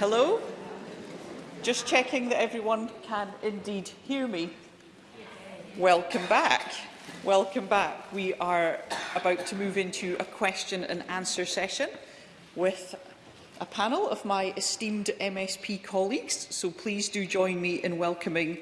Hello? Just checking that everyone can indeed hear me. Welcome back. Welcome back. We are about to move into a question and answer session with a panel of my esteemed MSP colleagues. So please do join me in welcoming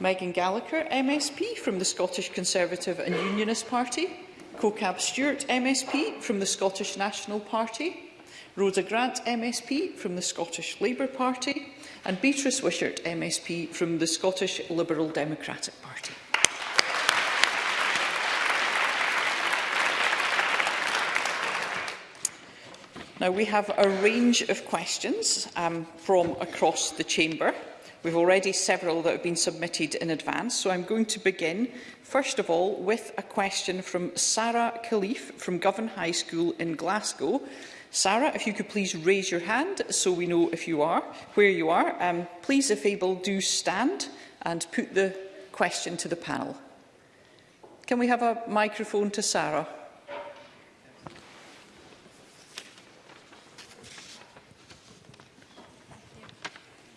Megan Gallagher, MSP from the Scottish Conservative and Unionist Party, CoCab Stewart, MSP from the Scottish National Party, Rhoda Grant MSP from the Scottish Labour Party and Beatrice Wishart MSP from the Scottish Liberal Democratic Party. Now, we have a range of questions um, from across the chamber. We've already several that have been submitted in advance, so I'm going to begin, first of all, with a question from Sarah Khalif from Govan High School in Glasgow, Sarah, if you could please raise your hand so we know if you are, where you are. Um, please, if able, do stand and put the question to the panel. Can we have a microphone to Sarah?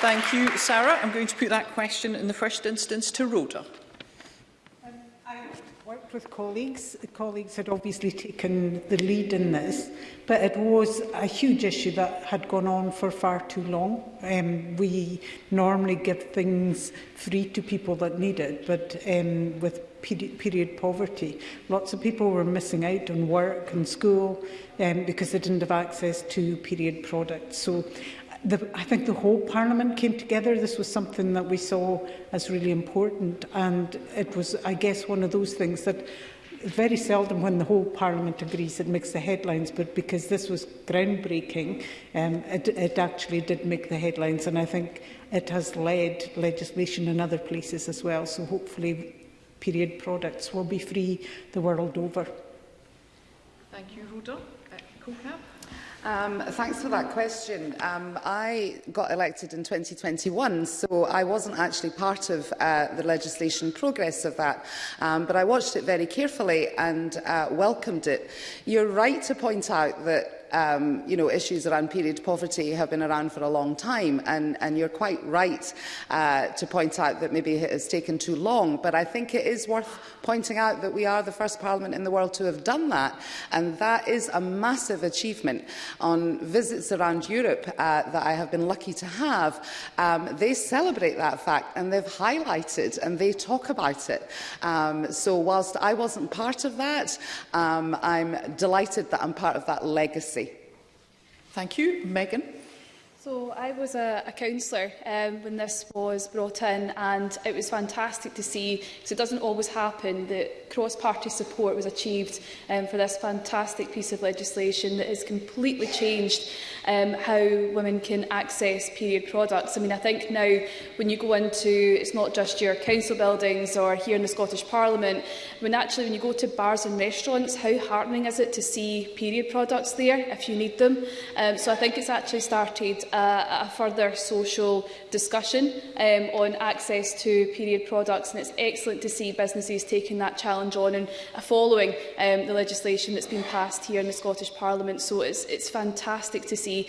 Thank you, Sarah. I'm going to put that question in the first instance to Rhoda. with colleagues. The colleagues had obviously taken the lead in this, but it was a huge issue that had gone on for far too long. Um, we normally give things free to people that need it, but um, with period poverty. Lots of people were missing out on work and school um, because they didn't have access to period products. So the, I think the whole Parliament came together. This was something that we saw as really important. And it was, I guess, one of those things that very seldom when the whole Parliament agrees it makes the headlines, but because this was groundbreaking, um, it, it actually did make the headlines. And I think it has led legislation in other places as well. So hopefully period products will be free the world over. Thank you, Rhoda. Uh, Um, thanks for that question. Um, I got elected in 2021, so I wasn't actually part of uh, the legislation progress of that, um, but I watched it very carefully and uh, welcomed it. You're right to point out that um, you know, issues around period poverty have been around for a long time. And, and you're quite right uh, to point out that maybe it has taken too long. But I think it is worth pointing out that we are the first parliament in the world to have done that. And that is a massive achievement. On visits around Europe uh, that I have been lucky to have, um, they celebrate that fact and they've highlighted and they talk about it. Um, so whilst I wasn't part of that, um, I'm delighted that I'm part of that legacy. Thank you. Megan? So I was a, a councillor um, when this was brought in and it was fantastic to see, because it doesn't always happen, that cross-party support was achieved um, for this fantastic piece of legislation that has completely changed um, how women can access period products. I mean, I think now when you go into, it's not just your council buildings or here in the Scottish Parliament, when actually when you go to bars and restaurants, how heartening is it to see period products there if you need them? Um, so I think it's actually started uh, a further social discussion um, on access to period products. And it's excellent to see businesses taking that challenge on and uh, following um, the legislation that's been passed here in the Scottish Parliament. So it's, it's fantastic to see.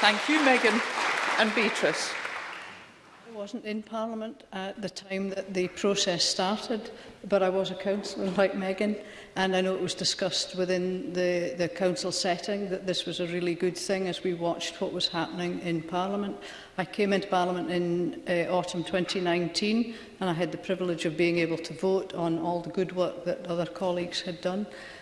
Thank you, Megan and Beatrice. I wasn't in Parliament at the time that the process started, but I was a councillor like Megan, and I know it was discussed within the, the council setting that this was a really good thing as we watched what was happening in Parliament. I came into Parliament in uh, autumn 2019 and I had the privilege of being able to vote on all the good work that other colleagues had done.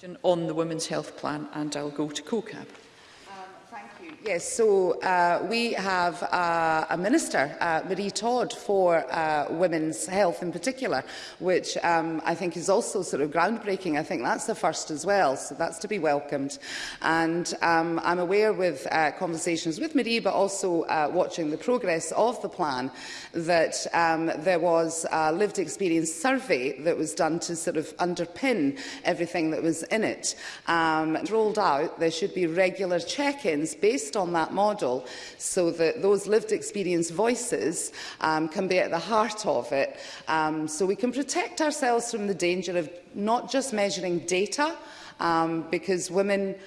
question on the Women's Health Plan and I'll go to COCAB. Yes, so uh, we have uh, a minister, uh, Marie Todd, for uh, women's health in particular, which um, I think is also sort of groundbreaking. I think that's the first as well, so that's to be welcomed. And um, I'm aware with uh, conversations with Marie, but also uh, watching the progress of the plan, that um, there was a lived experience survey that was done to sort of underpin everything that was in it. Um, rolled out, there should be regular check-ins based based on that model so that those lived experience voices um, can be at the heart of it um, so we can protect ourselves from the danger of not just measuring data um, because women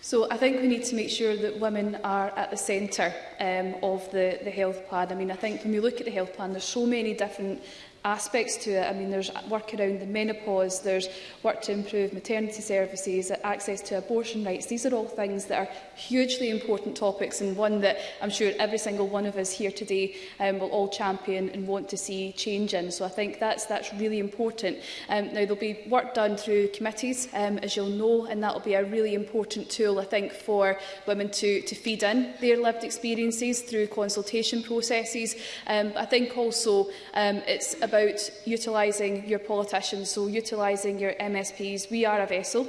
So I think we need to make sure that women are at the centre um, of the, the health plan. I mean, I think when we look at the health plan, there's so many different aspects to it. I mean, there's work around the menopause, there's work to improve maternity services, access to abortion rights. These are all things that are hugely important topics and one that I'm sure every single one of us here today um, will all champion and want to see change in. So I think that's, that's really important. Um, now, there'll be work done through committees, um, as you'll know, and that'll be a really important tool, I think, for women to, to feed in their lived experiences through consultation processes. Um, I think also um, it's a about utilising your politicians, so utilising your MSPs. We are a vessel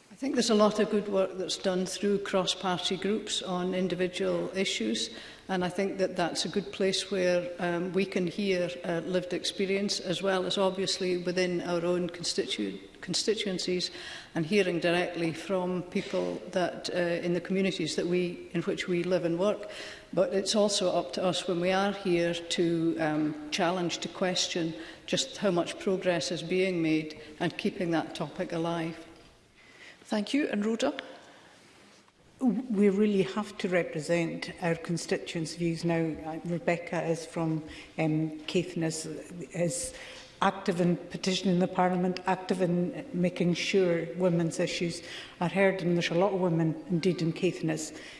I think there's a lot of good work that's done through cross-party groups on individual issues. And I think that that's a good place where um, we can hear uh, lived experience as well as obviously within our own constitu constituencies and hearing directly from people that uh, in the communities that we in which we live and work. But it's also up to us when we are here to um, challenge, to question just how much progress is being made and keeping that topic alive. Thank you. And Rhoda? We really have to represent our constituents' views now. Uh, Rebecca is from um, Caithness, is active in petitioning the Parliament, active in making sure women's issues are heard. And there's a lot of women, indeed in Caithness,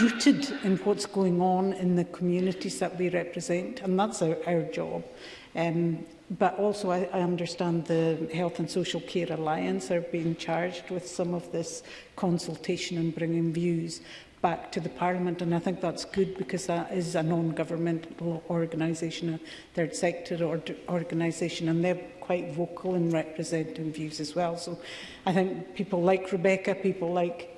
rooted in what's going on in the communities that we represent. And that's our, our job. Um, but also I, I understand the Health and Social Care Alliance are being charged with some of this consultation and bringing views back to the Parliament and I think that's good because that is a non-governmental organisation, a third sector or organisation and they're quite vocal in representing views as well. So I think people like Rebecca, people like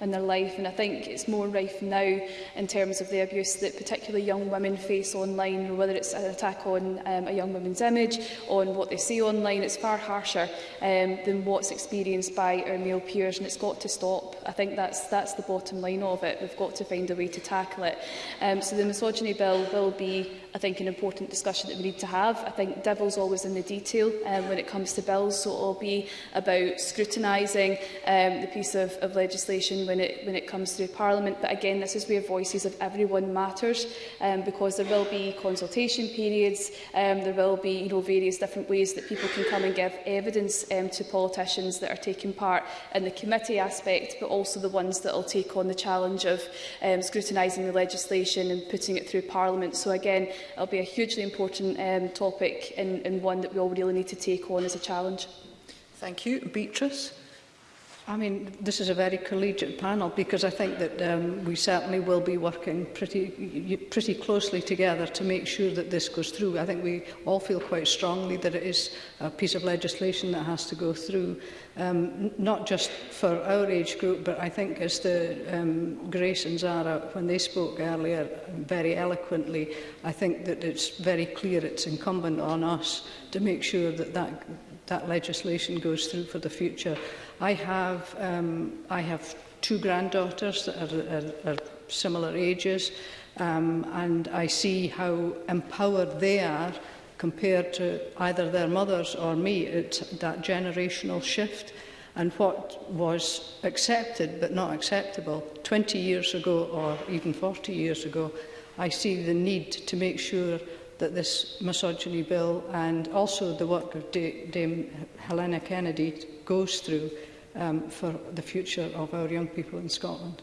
in their life. And I think it's more rife now in terms of the abuse that particularly young women face online, whether it's an attack on um, a young woman's image, on what they see online. It's far harsher um, than what's experienced by our male peers, and it's got to stop. I think that's, that's the bottom line of it. We've got to find a way to tackle it. Um, so the misogyny bill will be I think, an important discussion that we need to have. I think devil's always in the detail um, when it comes to bills, so it will be about scrutinising um, the piece of, of legislation when it, when it comes through Parliament. But again, this is where voices of everyone matters um, because there will be consultation periods, um, there will be you know, various different ways that people can come and give evidence um, to politicians that are taking part in the committee aspect, but also the ones that will take on the challenge of um, scrutinising the legislation and putting it through Parliament. So again, will be a hugely important um, topic and, and one that we all really need to take on as a challenge. Thank you. Beatrice? I mean, this is a very collegiate panel because I think that um, we certainly will be working pretty, pretty closely together to make sure that this goes through. I think we all feel quite strongly that it is a piece of legislation that has to go through, um, not just for our age group, but I think as the um, Grace and Zara, when they spoke earlier very eloquently, I think that it's very clear it's incumbent on us to make sure that that, that legislation goes through for the future. I have, um, I have two granddaughters that are, are, are similar ages, um, and I see how empowered they are compared to either their mothers or me. It's that generational shift and what was accepted but not acceptable 20 years ago or even 40 years ago. I see the need to make sure that this misogyny bill and also the work of Dame Helena Kennedy goes through um, for the future of our young people in Scotland.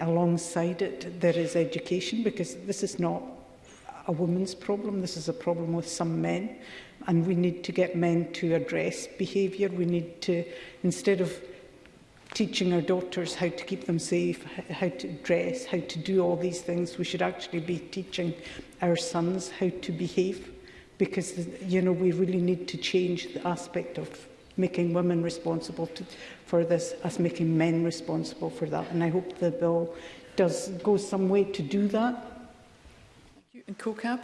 alongside it there is education because this is not a woman's problem, this is a problem with some men and we need to get men to address behaviour. We need to, instead of teaching our daughters how to keep them safe, how to dress, how to do all these things, we should actually be teaching our sons how to behave because, you know, we really need to change the aspect of making women responsible to, for this as making men responsible for that. And I hope the bill does go some way to do that. And CoCab?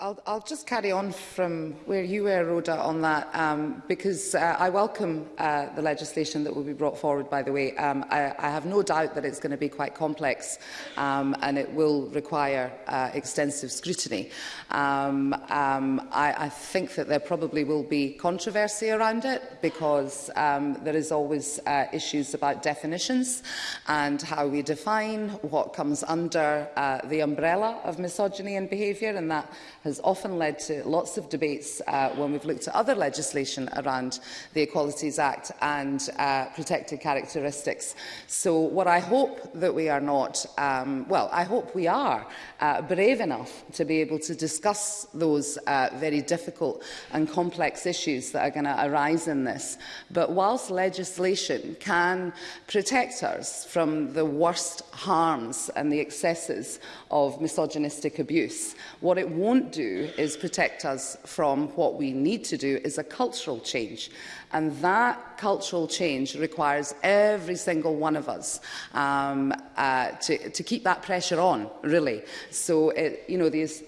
I'll, I'll just carry on from where you were, Rhoda, on that, um, because uh, I welcome uh, the legislation that will be brought forward, by the way. Um, I, I have no doubt that it's going to be quite complex um, and it will require uh, extensive scrutiny. Um, um, I, I think that there probably will be controversy around it because um, there is always uh, issues about definitions and how we define what comes under uh, the umbrella of misogyny and behaviour, and that has has often led to lots of debates uh, when we've looked at other legislation around the Equalities Act and uh, protected characteristics. So what I hope that we are not, um, well, I hope we are uh, brave enough to be able to discuss those uh, very difficult and complex issues that are going to arise in this. But whilst legislation can protect us from the worst harms and the excesses of misogynistic abuse, what it won't do do is protect us from what we need to do is a cultural change. And that cultural change requires every single one of us um, uh, to, to keep that pressure on, really. So, it, you know, these,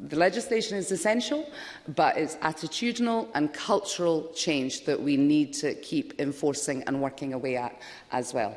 The legislation is essential, but it's attitudinal and cultural change that we need to keep enforcing and working away at as well.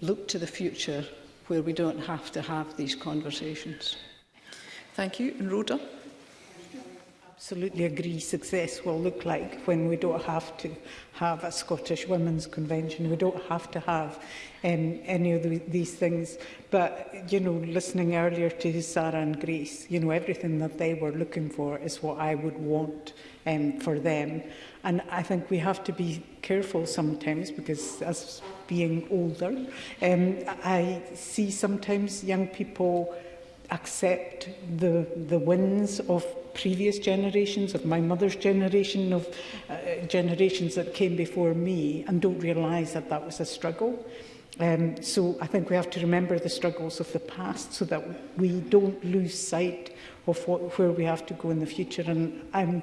look to the future where we don't have to have these conversations. Thank you. And Rhoda? absolutely agree success will look like when we don't have to have a Scottish Women's Convention. We don't have to have um, any of the, these things. But, you know, listening earlier to Sarah and Greece, you know, everything that they were looking for is what I would want um, for them. And I think we have to be careful sometimes because as being older, um, I see sometimes young people accept the, the wins of previous generations, of my mother's generation, of uh, generations that came before me, and don't realise that that was a struggle. Um, so I think we have to remember the struggles of the past so that we don't lose sight of what, where we have to go in the future. And I'm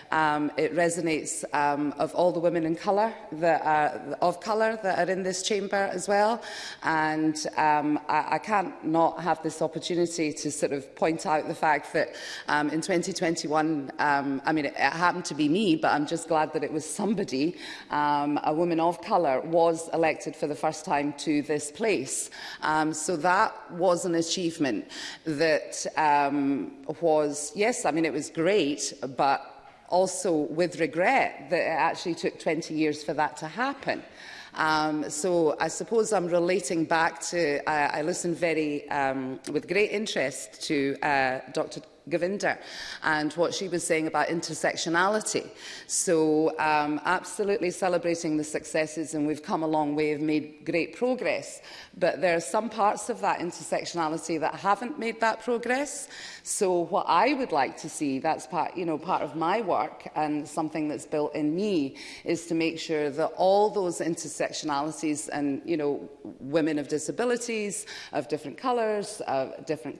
um, it resonates um, of all the women in colour that are, of colour that are in this chamber as well. And um, I, I can't not have this opportunity to sort of point out the fact that um, in 2021, um, I mean, it, it happened to be me, but I'm just glad that it was somebody, um, a woman woman of colour was elected for the first time to this place. Um, so that was an achievement that um, was, yes, I mean, it was great, but also with regret that it actually took 20 years for that to happen. Um, so I suppose I'm relating back to, uh, I listened very, um, with great interest to uh, Dr. Govinda and what she was saying about intersectionality. So um, absolutely celebrating the successes and we've come a long way, have made great progress. But there are some parts of that intersectionality that haven't made that progress. So what I would like to see, that's part, you know, part of my work and something that's built in me, is to make sure that all those intersectionalities and, you know, women of disabilities, of different colours, of different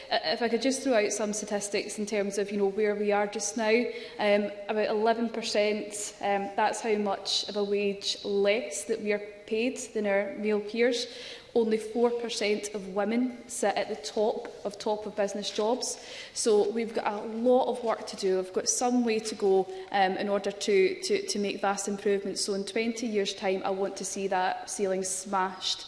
uh, if I could just throw out some statistics in terms of you know where we are just now, um, about 11%, um, that's how much of a wage less that we are paid than our male peers only 4% of women sit at the top of top of business jobs. So we've got a lot of work to do. We've got some way to go um, in order to, to, to make vast improvements. So in 20 years' time, I want to see that ceiling smashed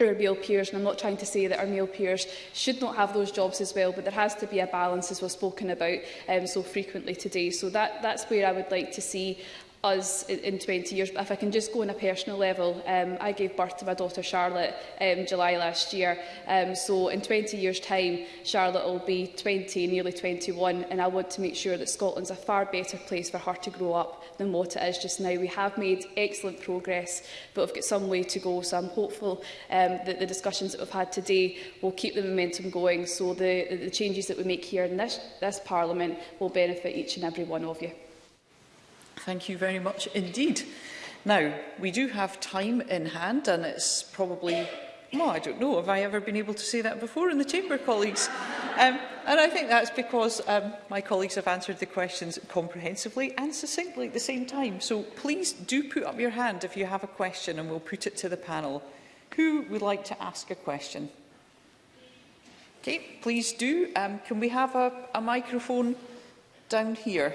our male peers, and I'm not trying to say that our male peers should not have those jobs as well, but there has to be a balance, as was spoken about um, so frequently today. So that, that's where I would like to see us in, in 20 years. But if I can just go on a personal level, um, I gave birth to my daughter Charlotte um, July last year. Um, so in 20 years' time, Charlotte will be 20, nearly 21, and I want to make sure that Scotland's a far better place for her to grow up than what it is just now. We have made excellent progress, but we've got some way to go. So I'm hopeful um, that the discussions that we've had today will keep the momentum going so the, the changes that we make here in this, this Parliament will benefit each and every one of you. Thank you very much indeed. Now, we do have time in hand and it's probably well, I don't know, have I ever been able to say that before in the Chamber, colleagues? Um, and I think that's because um, my colleagues have answered the questions comprehensively and succinctly at the same time. So please do put up your hand if you have a question and we'll put it to the panel. Who would like to ask a question? Okay, please do. Um, can we have a, a microphone down here?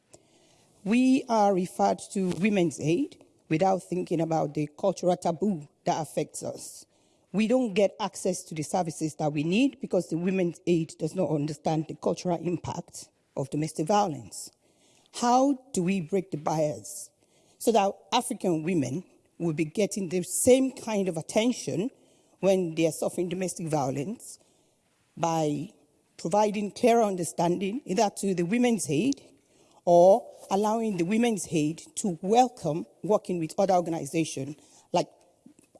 We are referred to Women's Aid without thinking about the cultural taboo that affects us we don't get access to the services that we need because the Women's Aid does not understand the cultural impact of domestic violence. How do we break the bias so that African women will be getting the same kind of attention when they are suffering domestic violence by providing clearer understanding either to the Women's Aid or allowing the Women's Aid to welcome working with other organizations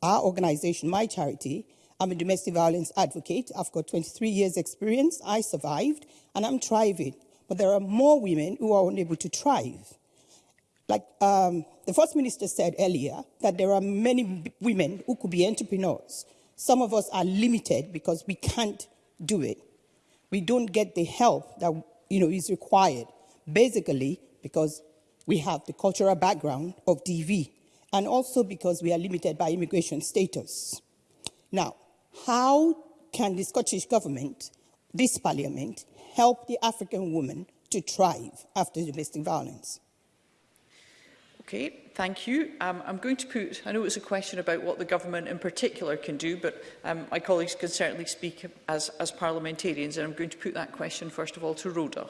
our organization, my charity, I'm a domestic violence advocate. I've got 23 years experience. I survived and I'm thriving. But there are more women who are unable to thrive. Like um, the First Minister said earlier, that there are many women who could be entrepreneurs. Some of us are limited because we can't do it. We don't get the help that you know, is required, basically because we have the cultural background of DV and also because we are limited by immigration status. Now, how can the Scottish Government, this Parliament, help the African woman to thrive after domestic violence? Okay, thank you. Um, I'm going to put, I know it's a question about what the government in particular can do, but um, my colleagues can certainly speak as, as parliamentarians, and I'm going to put that question first of all to Rhoda.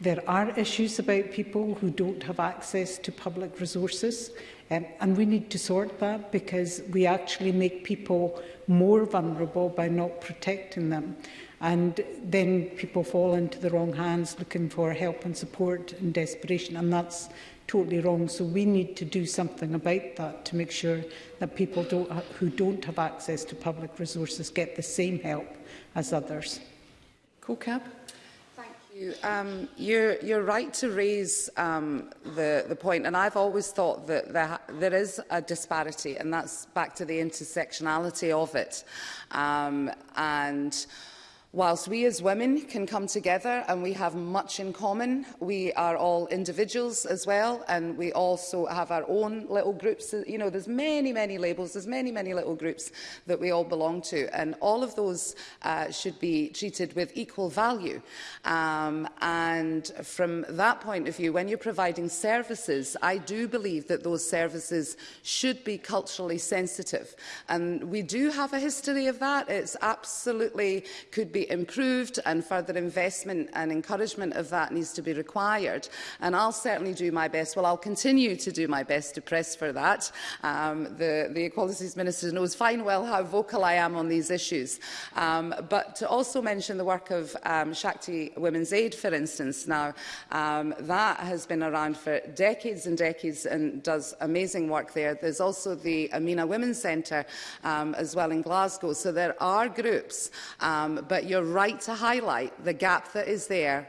there are issues about people who don't have access to public resources, um, and we need to sort that because we actually make people more vulnerable by not protecting them and then people fall into the wrong hands looking for help and support in desperation and that's totally wrong so we need to do something about that to make sure that people don't, who don't have access to public resources get the same help as others. CoCab? Um, you're, you're right to raise um, the, the point, and I've always thought that there, there is a disparity, and that's back to the intersectionality of it. Um, and Whilst we as women can come together and we have much in common, we are all individuals as well, and we also have our own little groups. You know, there's many, many labels, there's many, many little groups that we all belong to, and all of those uh, should be treated with equal value. Um, and from that point of view, when you're providing services, I do believe that those services should be culturally sensitive. And we do have a history of that. It's absolutely could be improved and further investment and encouragement of that needs to be required. And I'll certainly do my best. Well, I'll continue to do my best to press for that. Um, the, the Equalities Minister knows fine well how vocal I am on these issues. Um, but to also mention the work of um, Shakti Women's Aid, for instance, now, um, that has been around for decades and decades and does amazing work there. There's also the Amina Women's Centre um, as well in Glasgow. So there are groups, um, but you're right to highlight the gap that is there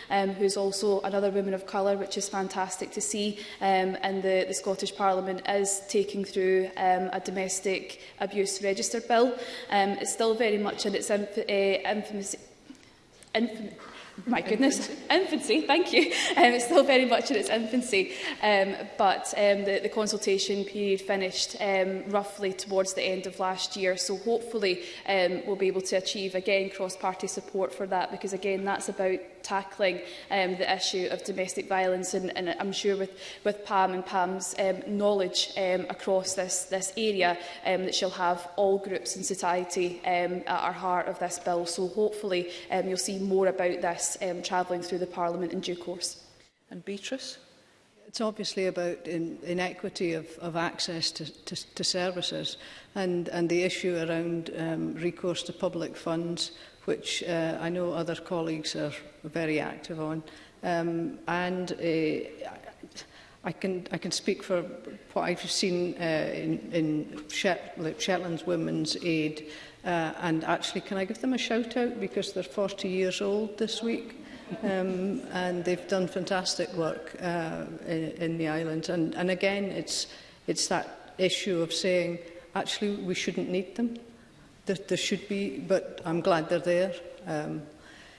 um, who's also another woman of colour, which is fantastic to see, um, and the, the Scottish Parliament is taking through um, a domestic abuse register bill bill. Um, it's still very much in its inf uh, infamous... Infam my goodness, infancy, thank you. Um, it's still very much in its infancy, um, but um, the, the consultation period finished um, roughly towards the end of last year, so hopefully um, we'll be able to achieve, again, cross-party support for that, because, again, that's about tackling um, the issue of domestic violence and, and I'm sure with, with Pam and Pam's um, knowledge um, across this, this area um, that she'll have all groups in society um, at our heart of this bill. So hopefully um, you'll see more about this um, travelling through the Parliament in due course. And Beatrice? it's obviously about in, inequity of, of access to, to, to services and, and the issue around um, recourse to public funds which uh, I know other colleagues are very active on. Um, and uh, I can I can speak for what I've seen uh, in, in Shetland's Women's Aid, uh, and actually, can I give them a shout out because they're 40 years old this week, um, and they've done fantastic work uh, in, in the island. And and again, it's it's that issue of saying actually we shouldn't need them that there should be, but I'm glad they're there. Um,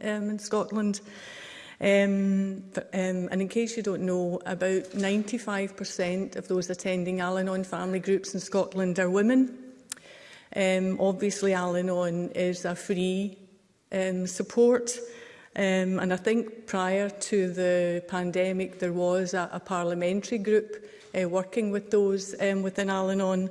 in Scotland. Um, um, and in case you don't know, about 95% of those attending Al-Anon family groups in Scotland are women. Um, obviously, Al-Anon is a free um, support. Um, and I think prior to the pandemic, there was a, a parliamentary group uh, working with those um, within Al-Anon.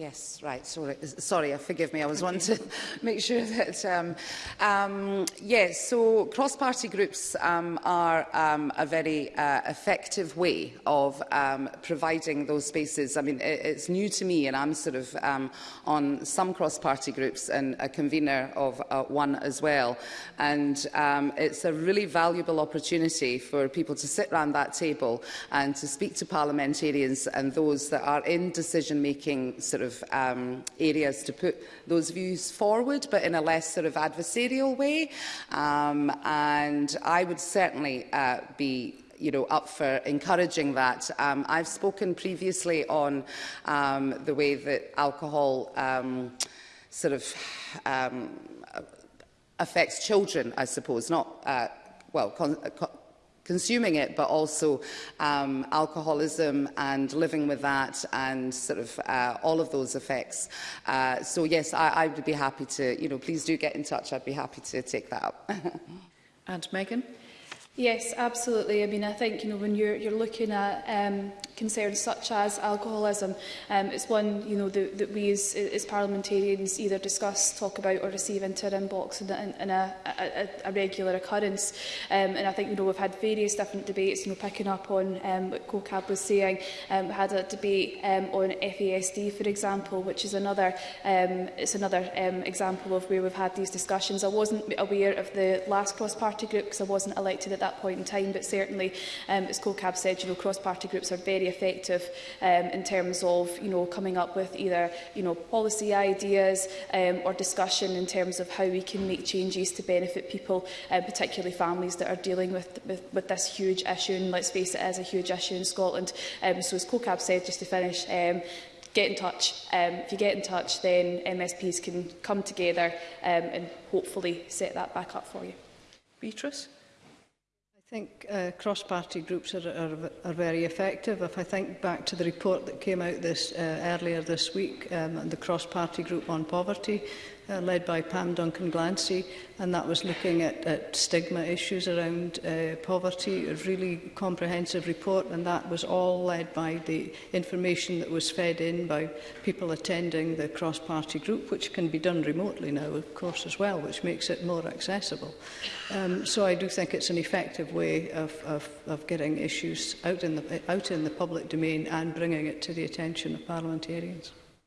Yes, right. Sorry, sorry. Uh, forgive me. I was okay. wanting to make sure that. Um, um, yes. So cross-party groups um, are um, a very uh, effective way of um, providing those spaces. I mean, it, it's new to me, and I'm sort of um, on some cross-party groups and a convener of uh, one as well. And um, it's a really valuable opportunity for people to sit around that table and to speak to parliamentarians and those that are in decision-making sort of of um, areas to put those views forward, but in a less sort of adversarial way. Um, and I would certainly uh, be you know, up for encouraging that. Um, I've spoken previously on um, the way that alcohol um, sort of um, affects children, I suppose, not uh, well, con uh, consuming it, but also um, alcoholism and living with that and sort of uh, all of those effects. Uh, so yes, I, I would be happy to, you know, please do get in touch. I'd be happy to take that up. and Megan? Yes, absolutely. I mean, I think, you know, when you're, you're looking at um, concerns such as alcoholism, um, it's one, you know, that, that we as, as parliamentarians either discuss, talk about or receive into our inbox in, in, in a, a, a regular occurrence. Um, and I think, you know, we've had various different debates, you know, picking up on um, what COCAB was saying. Um, we had a debate um, on FASD, for example, which is another, um, it's another um, example of where we've had these discussions. I wasn't aware of the last cross-party group because I wasn't elected at at that point in time, but certainly, um, as CoCab said, you know, cross-party groups are very effective um, in terms of, you know, coming up with either, you know, policy ideas um, or discussion in terms of how we can make changes to benefit people, uh, particularly families that are dealing with, with, with this huge issue. And let's face it, it is a huge issue in Scotland. Um, so as CoCab said, just to finish, um, get in touch. Um, if you get in touch, then MSPs can come together um, and hopefully set that back up for you. Beatrice? I think uh, cross-party groups are, are, are very effective. If I think back to the report that came out this uh, earlier this week, um, the cross-party group on poverty, uh, led by Pam Duncan Glancy, and that was looking at, at stigma issues around uh, poverty, a really comprehensive report, and that was all led by the information that was fed in by people attending the cross-party group, which can be done remotely now, of course, as well, which makes it more accessible. Um, so I do think it's an effective way of, of, of getting issues out in, the, out in the public domain and bringing it to the attention of parliamentarians.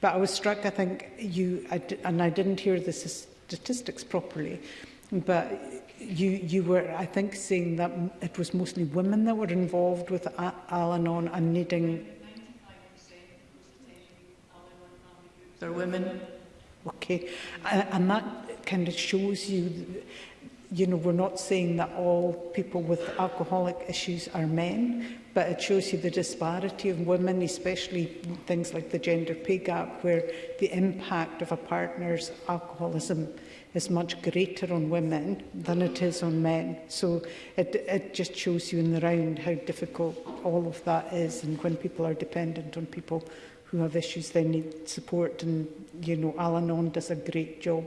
But I was struck, I think, you I, and I didn't hear the statistics properly, but you you were, I think, saying that it was mostly women that were involved with Al-Anon and needing... are women. Okay, and, and that kind of shows you... The, you know, we're not saying that all people with alcoholic issues are men, but it shows you the disparity of women, especially things like the gender pay gap, where the impact of a partner's alcoholism is much greater on women than it is on men. So it, it just shows you in the round how difficult all of that is and when people are dependent on people who have issues they need support and you know Al-Anon does a great job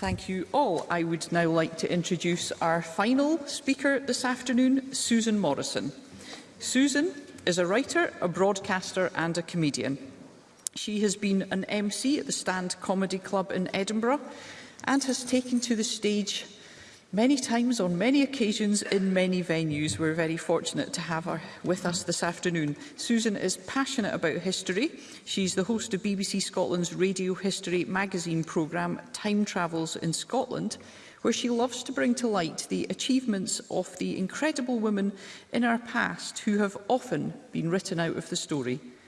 Thank you all. I would now like to introduce our final speaker this afternoon, Susan Morrison. Susan is a writer, a broadcaster and a comedian. She has been an MC at the Stand Comedy Club in Edinburgh and has taken to the stage many times on many occasions in many venues. We're very fortunate to have her with us this afternoon. Susan is passionate about history. She's the host of BBC Scotland's radio history magazine programme Time Travels in Scotland, where she loves to bring to light the achievements of the incredible women in our past who have often been written out of the story.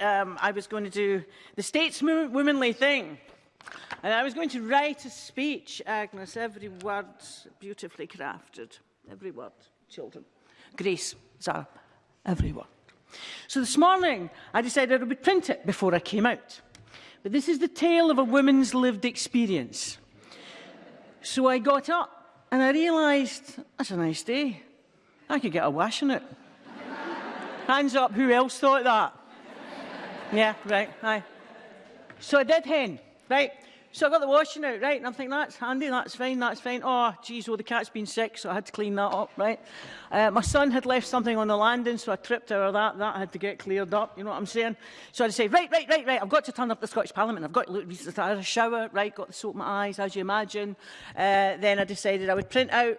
um, I was going to do the stateswomanly thing. And I was going to write a speech, Agnes, every word beautifully crafted, every word, children. Grace, Zara, every word. So this morning, I decided I would print it before I came out. But this is the tale of a woman's lived experience. So I got up and I realised, that's a nice day. I could get a wash in it. Hands up, who else thought that? yeah, right, aye. So I did hen, right? So I got the washing out, right, and I'm thinking, that's handy, that's fine, that's fine. Oh, geez, well, oh, the cat's been sick, so I had to clean that up, right? Uh, my son had left something on the landing, so I tripped over that. That had to get cleared up, you know what I'm saying? So I say, right, right, right, right, I've got to turn up the Scottish Parliament. I've got to look, I had a shower, right, got the soap in my eyes, as you imagine. Uh, then I decided I would print out.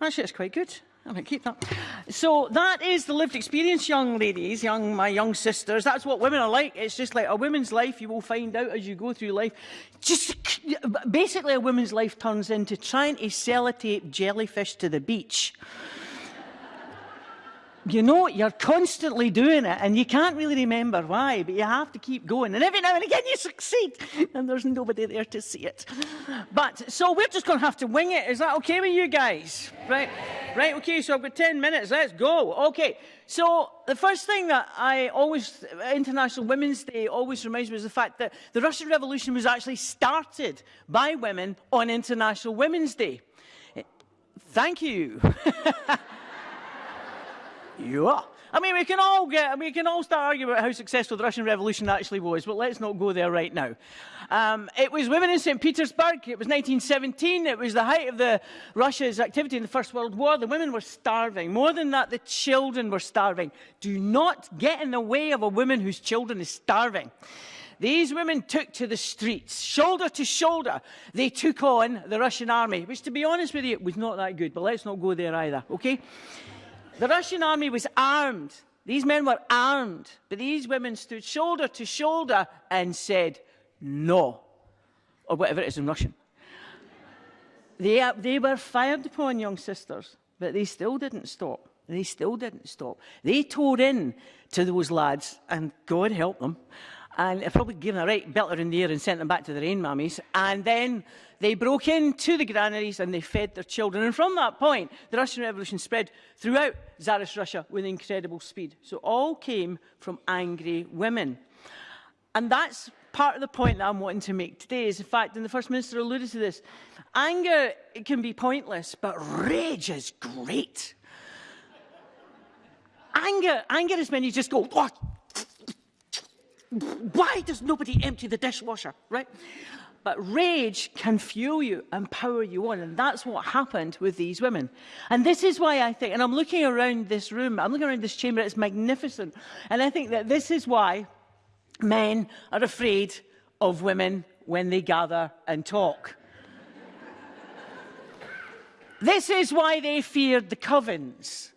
actually, it's quite good. I'm going to keep that. So that is the lived experience, young ladies, young my young sisters. That's what women are like. It's just like a woman's life. You will find out as you go through life. Just basically, a woman's life turns into trying to sellotape jellyfish to the beach you know you're constantly doing it and you can't really remember why, but you have to keep going. And every now and again you succeed and there's nobody there to see it. But so we're just going to have to wing it. Is that okay with you guys? Right? Right, okay, so I've got 10 minutes. Let's go. Okay. So the first thing that I always, International Women's Day always reminds me is the fact that the Russian Revolution was actually started by women on International Women's Day. Thank you. You are. I mean, we can all get, we can all start arguing about how successful the Russian Revolution actually was, but let's not go there right now. Um, it was women in St. Petersburg. It was 1917. It was the height of the Russia's activity in the First World War. The women were starving. More than that, the children were starving. Do not get in the way of a woman whose children is starving. These women took to the streets, shoulder to shoulder. They took on the Russian army, which, to be honest with you, was not that good. But let's not go there either, okay? The Russian army was armed. These men were armed. But these women stood shoulder to shoulder and said, no, or whatever it is in Russian. they, uh, they were fired upon, young sisters, but they still didn't stop. They still didn't stop. They tore in to those lads, and God help them and i probably given a right belter in the air and sent them back to their own mummies. And then they broke into the granaries and they fed their children. And from that point, the Russian Revolution spread throughout Tsarist Russia with incredible speed. So all came from angry women. And that's part of the point that I'm wanting to make today is, in fact, and the First Minister alluded to this, anger it can be pointless, but rage is great. anger, anger is when you just go, oh, why does nobody empty the dishwasher, right? But rage can fuel you and power you on. And that's what happened with these women. And this is why I think, and I'm looking around this room, I'm looking around this chamber, it's magnificent. And I think that this is why men are afraid of women when they gather and talk. this is why they feared the covens.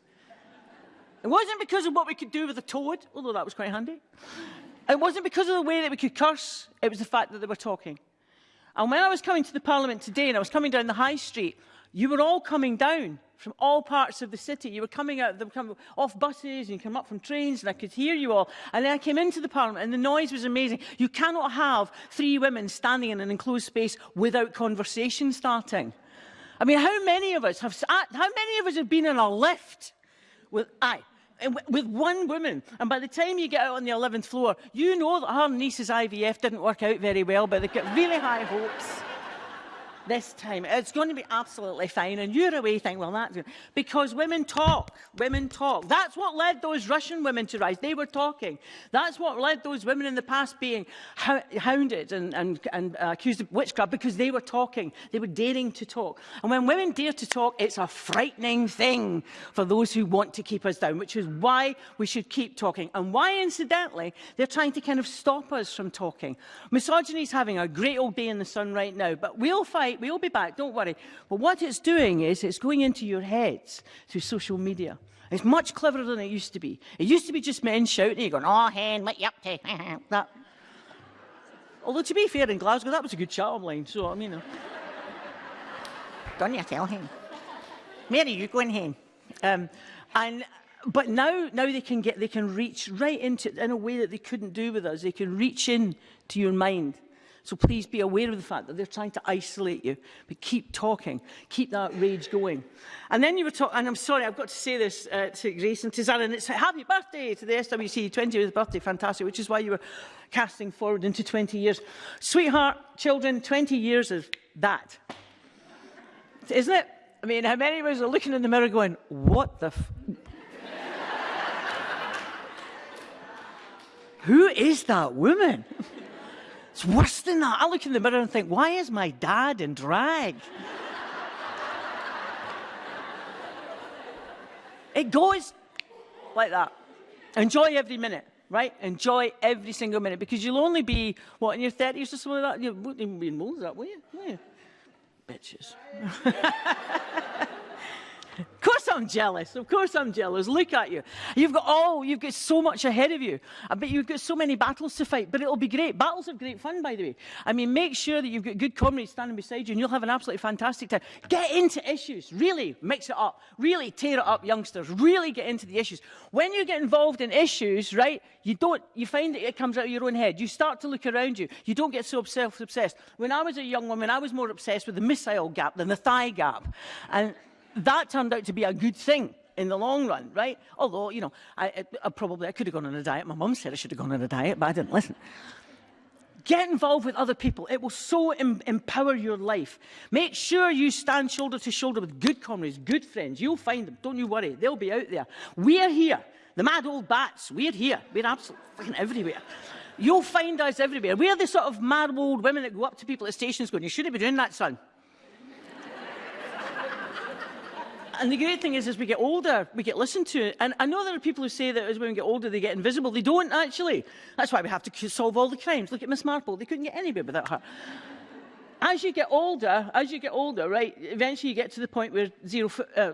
It wasn't because of what we could do with a toad, although that was quite handy. It wasn't because of the way that we could curse, it was the fact that they were talking. And when I was coming to the Parliament today and I was coming down the High Street, you were all coming down from all parts of the city. You were coming out were coming off buses and you come up from trains and I could hear you all. And then I came into the parliament and the noise was amazing. You cannot have three women standing in an enclosed space without conversation starting. I mean, how many of us have, how many of us have been in a lift with, aye, with one woman. And by the time you get out on the 11th floor, you know that her niece's IVF didn't work out very well, but they've got really high hopes this time. It's going to be absolutely fine. And you're away thinking, well, that's good. Because women talk. Women talk. That's what led those Russian women to rise. They were talking. That's what led those women in the past being hounded and, and, and accused of witchcraft because they were talking. They were daring to talk. And when women dare to talk, it's a frightening thing for those who want to keep us down, which is why we should keep talking. And why, incidentally, they're trying to kind of stop us from talking. Misogyny is having a great old day in the sun right now, but we'll find right, we'll be back, don't worry. But what it's doing is it's going into your heads through social media. It's much cleverer than it used to be. It used to be just men shouting you you, going, oh, Hen, what you up to? that. Although, to be fair, in Glasgow, that was a good charm line. so, I mean... Uh, don't you tell, him, Mary, are you going, Hen? Um, and but now now they can get they can reach right into in a way that they couldn't do with us they can reach in to your mind so please be aware of the fact that they're trying to isolate you. But keep talking. Keep that rage going. And then you were talking, and I'm sorry, I've got to say this uh, to Grace and to Zara, and it's happy birthday to the SWC, 20th birthday, fantastic, which is why you were casting forward into 20 years. Sweetheart, children, 20 years is that. Isn't it? I mean, how many of us are looking in the mirror going, what the Who is that woman? It's worse than that. I look in the mirror and think, why is my dad in drag? it goes like that. Enjoy every minute, right? Enjoy every single minute because you'll only be, what, in your 30s or something like that? You wouldn't even be in moles that, will you? Will you? Bitches. Of course I'm jealous. Of course I'm jealous. Look at you. You've got oh, you've got so much ahead of you. I bet you've got so many battles to fight, but it'll be great. Battles are great fun, by the way. I mean, make sure that you've got good comrades standing beside you and you'll have an absolutely fantastic time. Get into issues. Really mix it up. Really tear it up, youngsters. Really get into the issues. When you get involved in issues, right, you don't you find that it comes out of your own head. You start to look around you. You don't get so self-obsessed. When I was a young woman, I was more obsessed with the missile gap than the thigh gap. And that turned out to be a good thing in the long run, right? Although, you know, I, I probably, I could have gone on a diet. My mum said I should have gone on a diet, but I didn't listen. Get involved with other people. It will so em empower your life. Make sure you stand shoulder to shoulder with good comrades, good friends. You'll find them. Don't you worry. They'll be out there. We're here. The mad old bats, we're here. We're absolutely fucking everywhere. You'll find us everywhere. We're the sort of mad old women that go up to people at stations going, you shouldn't be doing that, son. and the great thing is, as we get older, we get listened to. And I know there are people who say that as women get older, they get invisible. They don't, actually. That's why we have to solve all the crimes. Look at Miss Marple. They couldn't get anywhere without her. As you get older, as you get older, right, eventually you get to the point where zero... Uh,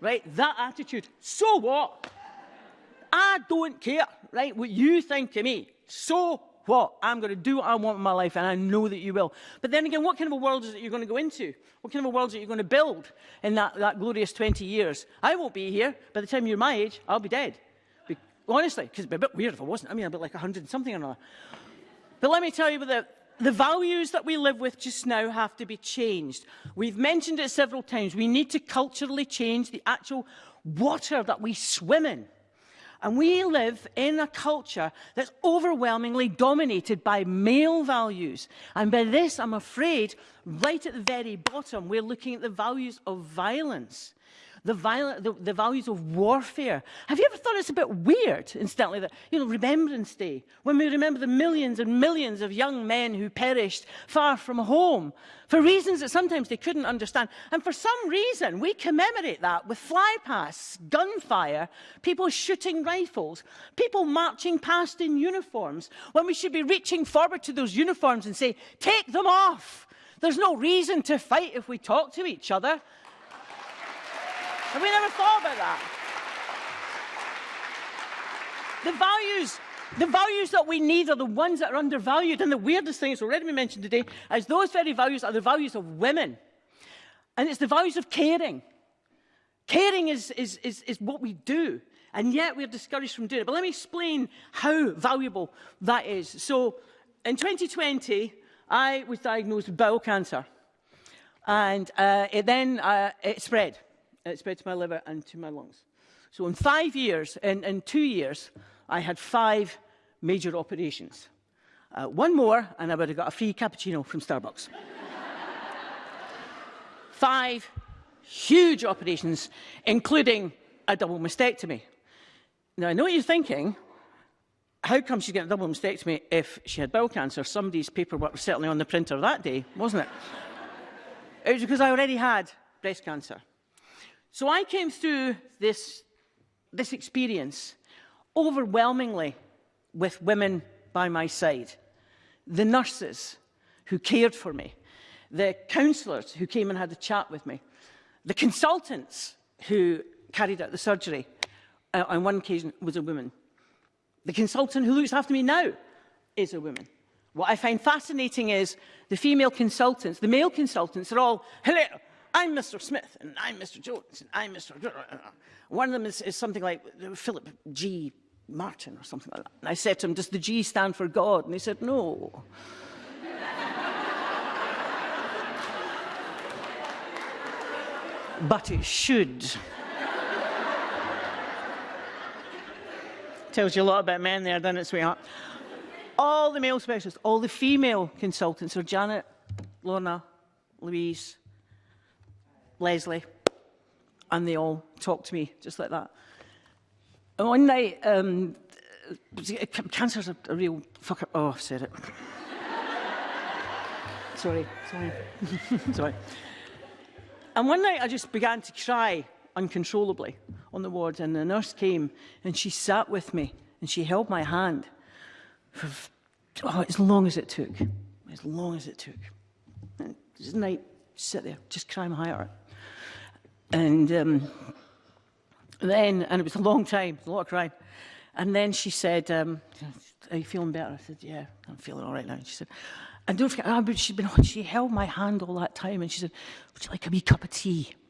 Right? That attitude. So what? I don't care, right? What you think of me. So what? I'm going to do what I want in my life, and I know that you will. But then again, what kind of a world is it you're going to go into? What kind of a world is it you're going to build in that, that glorious 20 years? I won't be here. By the time you're my age, I'll be dead honestly, because it'd be a bit weird if I wasn't. I mean, I'd be like 100 and something or another. But let me tell you, the values that we live with just now have to be changed. We've mentioned it several times. We need to culturally change the actual water that we swim in. And we live in a culture that's overwhelmingly dominated by male values. And by this, I'm afraid, right at the very bottom, we're looking at the values of violence the, violent, the, the, values of warfare. Have you ever thought it's a bit weird, incidentally, that, you know, Remembrance Day, when we remember the millions and millions of young men who perished far from home for reasons that sometimes they couldn't understand. And for some reason, we commemorate that with flypasts, gunfire, people shooting rifles, people marching past in uniforms, when we should be reaching forward to those uniforms and say, take them off. There's no reason to fight if we talk to each other. And we never thought about that. The values, the values that we need are the ones that are undervalued. And the weirdest thing, that's already been mentioned today, is those very values are the values of women. And it's the values of caring. Caring is, is, is, is what we do. And yet we're discouraged from doing it. But let me explain how valuable that is. So in 2020, I was diagnosed with bowel cancer. And uh, it then uh, it spread it spread to my liver and to my lungs. So in five years, in, in two years, I had five major operations. Uh, one more, and I would have got a free cappuccino from Starbucks. five huge operations, including a double mastectomy. Now, I know what you're thinking. How come she's getting a double mastectomy if she had bowel cancer? Somebody's paperwork was certainly on the printer that day, wasn't it? it was because I already had breast cancer. So I came through this, this experience overwhelmingly with women by my side. The nurses who cared for me, the counsellors who came and had a chat with me, the consultants who carried out the surgery, uh, on one occasion was a woman. The consultant who looks after me now is a woman. What I find fascinating is the female consultants, the male consultants are all, hello, I'm Mr. Smith, and I'm Mr. Jones, and I'm Mr. One of them is, is something like Philip G. Martin or something like that. And I said to him, does the G stand for God? And he said, no. but it should. Tells you a lot about men there, doesn't it, sweetheart? All the male specialists, all the female consultants are Janet, Lorna, Louise, Leslie, and they all talked to me just like that. And one night, um, uh, cancer's a, a real fucker. Oh, I've said it. sorry, sorry, sorry. And one night I just began to cry uncontrollably on the ward and the nurse came and she sat with me and she held my hand for oh, as long as it took, as long as it took. And this night, sit there, just cry my heart out. And um, then, and it was a long time, a lot of crying. And then she said, um, are you feeling better? I said, yeah, I'm feeling all right now. And she said, and don't forget, oh, but she'd been, she held my hand all that time and she said, would you like a wee cup of tea?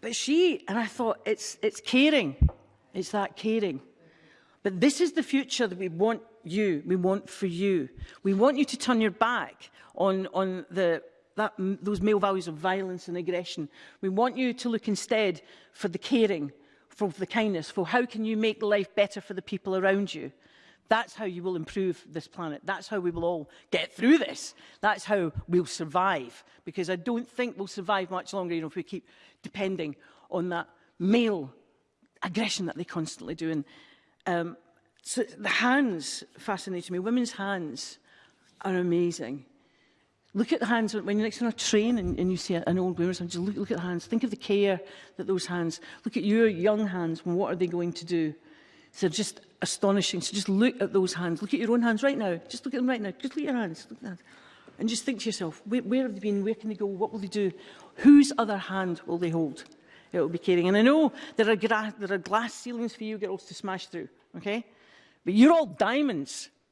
But she, and I thought, it's, it's caring. It's that caring. But this is the future that we want you, we want for you. We want you to turn your back on, on the, that, those male values of violence and aggression. We want you to look instead for the caring, for the kindness, for how can you make life better for the people around you. That's how you will improve this planet. That's how we will all get through this. That's how we'll survive. Because I don't think we'll survive much longer you know, if we keep depending on that male aggression that they constantly do. And um, so the hands fascinated me. Women's hands are amazing. Look at the hands when you're next on a train and, and you see an old woman. Just look, look at the hands. Think of the care that those hands. Look at your young hands. What are they going to do? So just astonishing. So just look at those hands. Look at your own hands right now. Just look at them right now. Just look at your hands. Look at hands. And just think to yourself, where, where have they been? Where can they go? What will they do? Whose other hand will they hold? It will be carrying. And I know there are, there are glass ceilings for you girls to smash through, okay? But you're all diamonds.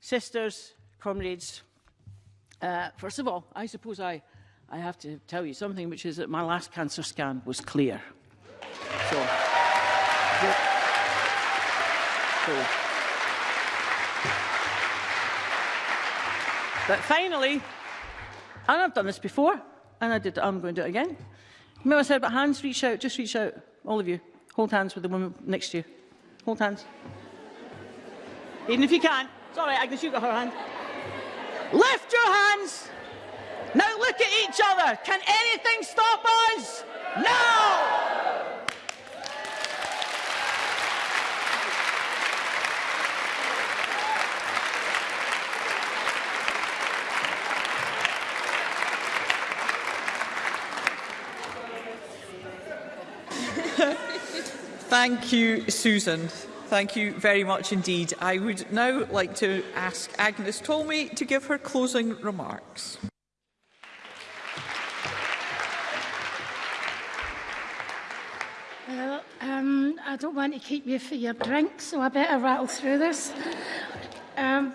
sisters, comrades, uh, first of all, I suppose I, I have to tell you something, which is that my last cancer scan was clear. So, so. But finally, And I've done this before, and I did. I'm going to do it again. Remember I said about hands? Reach out. Just reach out, all of you. Hold hands with the woman next to you. Hold hands. Even if you can. It's all right, Agnes, you've got her hand. Lift your hands. Now look at each other. Can anything stop us? No! Thank you, Susan. Thank you very much indeed. I would now like to ask Agnes Tolmey to give her closing remarks. Well, um, I don't want to keep you for your drink, so I better rattle through this. Um,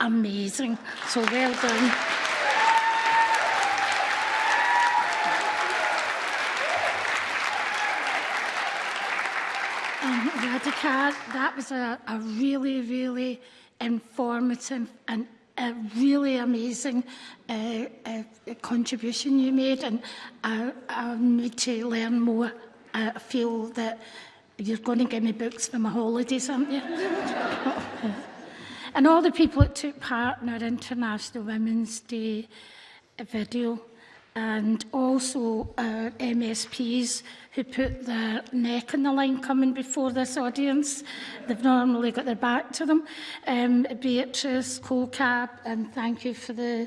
amazing. So well done. Mr Carr, that was a, a really, really informative and a really amazing uh, uh, contribution you made and I, uh, I need to learn more. Uh, I feel that you're going to give me books for my holidays, aren't you? and all the people that took part in our International Women's Day video and also our uh, MSPs who put their neck in the line coming before this audience. They've normally got their back to them. Um, Beatrice, CoCab, and thank you for the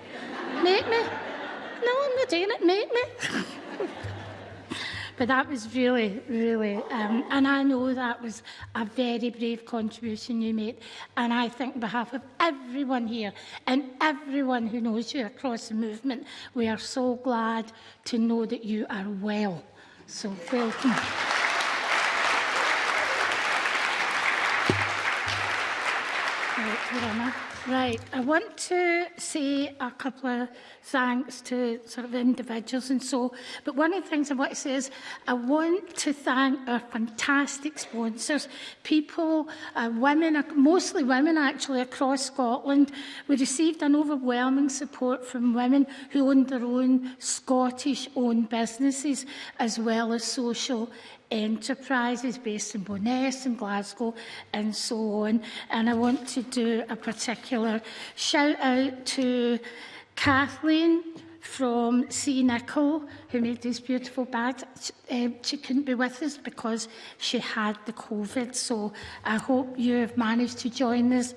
Make me. No, I'm not doing it. Make me. but that was really, really, um, and I know that was a very brave contribution you made. And I think on behalf of everyone here and everyone who knows you across the movement, we are so glad to know that you are well. So welcome. Lorna. Right, I want to say a couple of thanks to sort of individuals and so, but one of the things I want to say is I want to thank our fantastic sponsors, people, uh, women, mostly women actually across Scotland. We received an overwhelming support from women who owned their own Scottish-owned businesses as well as social enterprises based in Bonnes and Glasgow and so on. And I want to do a particular shout out to Kathleen from C. Nicol, who made these beautiful bags. Um, she couldn't be with us because she had the COVID. So I hope you have managed to join us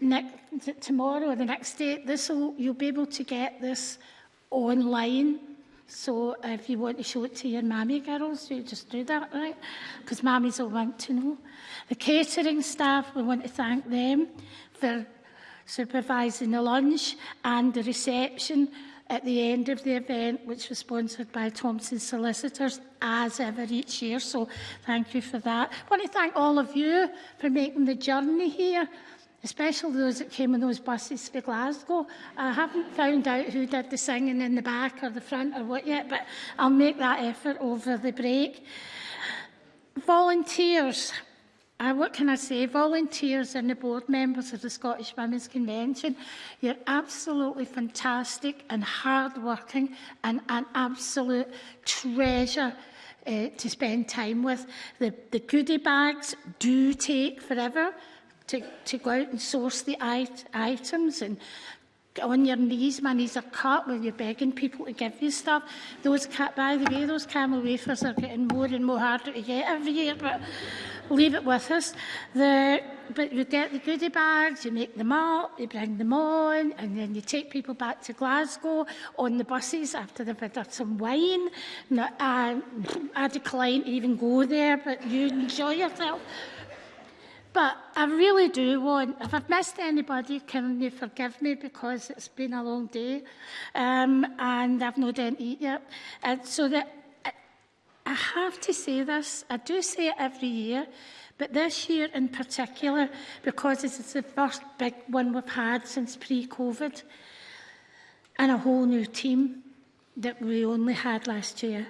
next, tomorrow or the next day, this you'll be able to get this online So if you want to show it to your mammy girls, you just do that, right? Because mammies will want to know. The catering staff, we want to thank them for supervising the lunch and the reception at the end of the event, which was sponsored by Thompson Solicitors, as ever each year. So thank you for that. I want to thank all of you for making the journey here especially those that came on those buses to Glasgow. I haven't found out who did the singing in the back or the front or what yet, but I'll make that effort over the break. Volunteers. Uh, what can I say? Volunteers and the board members of the Scottish Women's Convention, you're absolutely fantastic and hard-working and an absolute treasure uh, to spend time with. The, the goodie bags do take forever to, to go out and source the it items and go on your knees, my knees are cut when you're begging people to give you stuff. Those cat, by the way, those camel wafers are getting more and more harder to get every year, but leave it with us. The, but you get the goodie bags, you make them up, you bring them on, and then you take people back to Glasgow on the buses after they've had some wine. Now, I, I decline to even go there, but you enjoy yourself. But I really do want, if I've missed anybody, can you forgive me because it's been a long day um, and I've not done eat yet. And so that I, I have to say this, I do say it every year, but this year in particular, because it's the first big one we've had since pre-COVID and a whole new team that we only had last year.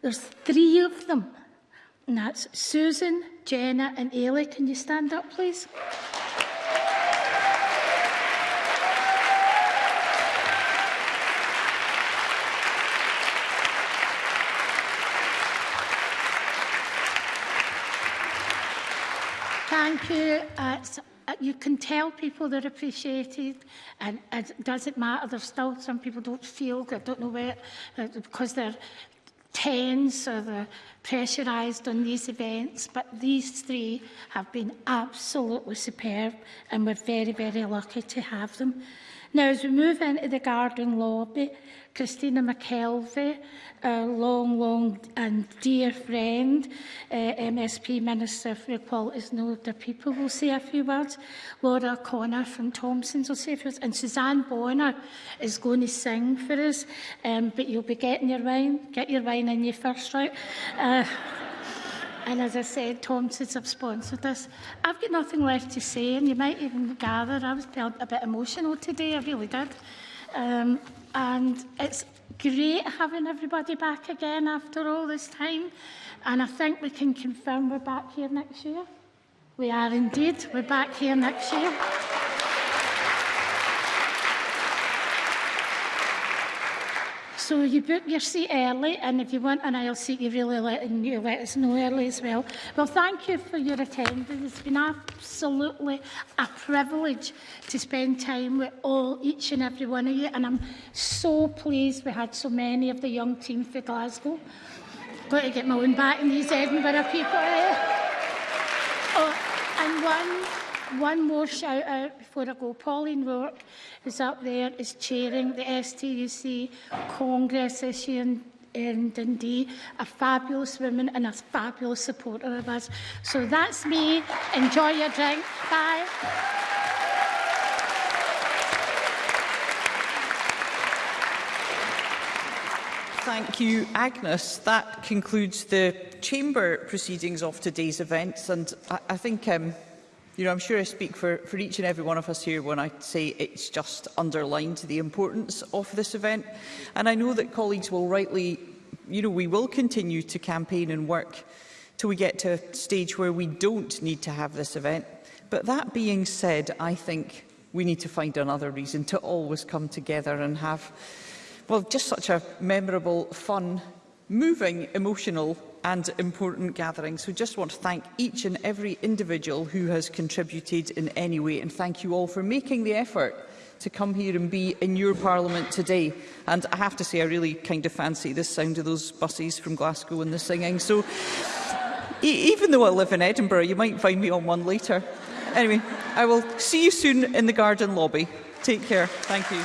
There's three of them And that's Susan, Jenna and Ailey. Can you stand up, please? Thank you. Uh, uh you can tell people they're appreciated and it doesn't matter. There's still some people don't feel, I don't know where, uh, because they're tense or the pressurised on these events, but these three have been absolutely superb and we're very, very lucky to have them. Now, as we move into the garden lobby, Christina McKelvey, a long, long and dear friend, uh, MSP Minister for Equalities and Older People, will say a few words. Laura Connor from Thompson's will say a few words. And Suzanne Bonner is going to sing for us. Um, but you'll be getting your wine. Get your wine in your first right. Uh, And as I said, Tom, since I've sponsored this, I've got nothing left to say, and you might even gather I was a bit emotional today, I really did. Um, and it's great having everybody back again after all this time. And I think we can confirm we're back here next year. We are indeed. We're back here next year. So you book your seat early, and if you want an aisle seat, you really let, you let us know early as well. Well, thank you for your attendance. It's been absolutely a privilege to spend time with all, each and every one of you, and I'm so pleased we had so many of the young team for Glasgow. Got to get my own back in these Edinburgh people. Eh? Oh, and one one more shout out before I go. Pauline Rourke, is up there, is chairing the STUC Congress this year in, in Dundee. A fabulous woman and a fabulous supporter of us. So that's me. Enjoy your drink. Bye. Thank you, Agnes. That concludes the chamber proceedings of today's events, and I, I think um, You know, I'm sure I speak for, for each and every one of us here when I say it's just underlined the importance of this event. And I know that colleagues will rightly, you know, we will continue to campaign and work till we get to a stage where we don't need to have this event. But that being said, I think we need to find another reason to always come together and have, well, just such a memorable, fun moving, emotional and important gathering. So just want to thank each and every individual who has contributed in any way and thank you all for making the effort to come here and be in your parliament today. And I have to say, I really kind of fancy the sound of those buses from Glasgow and the singing. So e even though I live in Edinburgh, you might find me on one later. Anyway, I will see you soon in the garden lobby. Take care. Thank you.